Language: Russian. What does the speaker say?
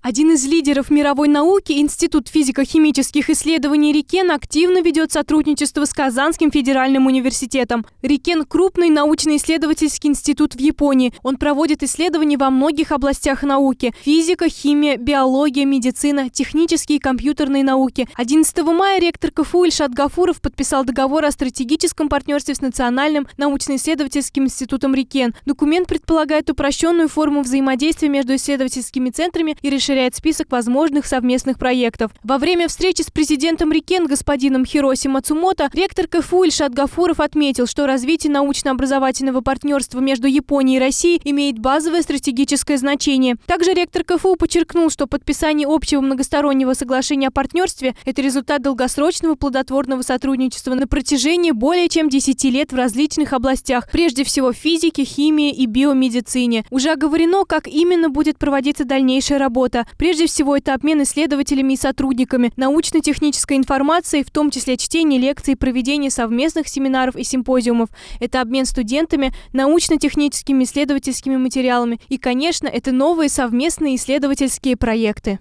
Один из лидеров мировой науки, Институт физико-химических исследований Рикен, активно ведет сотрудничество с Казанским федеральным университетом. Рикен – крупный научно-исследовательский институт в Японии. Он проводит исследования во многих областях науки – физика, химия, биология, медицина, технические и компьютерные науки. 11 мая ректор КФУ Ильшат Гафуров подписал договор о стратегическом партнерстве с Национальным научно-исследовательским институтом Рикен. Документ предполагает упрощенную форму взаимодействия между исследовательскими центрами и решением расширяет список возможных совместных проектов. Во время встречи с президентом Рикен господином Хироси Мацумото ректор КФУ Ильшат Гафуров отметил, что развитие научно-образовательного партнерства между Японией и Россией имеет базовое стратегическое значение. Также ректор КФУ подчеркнул, что подписание общего многостороннего соглашения о партнерстве – это результат долгосрочного плодотворного сотрудничества на протяжении более чем 10 лет в различных областях, прежде всего физике, химии и биомедицине. Уже оговорено, как именно будет проводиться дальнейшая работа проекта. Прежде всего, это обмен исследователями и сотрудниками, научно-технической информацией, в том числе чтение лекций, проведение совместных семинаров и симпозиумов. Это обмен студентами, научно-техническими исследовательскими материалами. И, конечно, это новые совместные исследовательские проекты.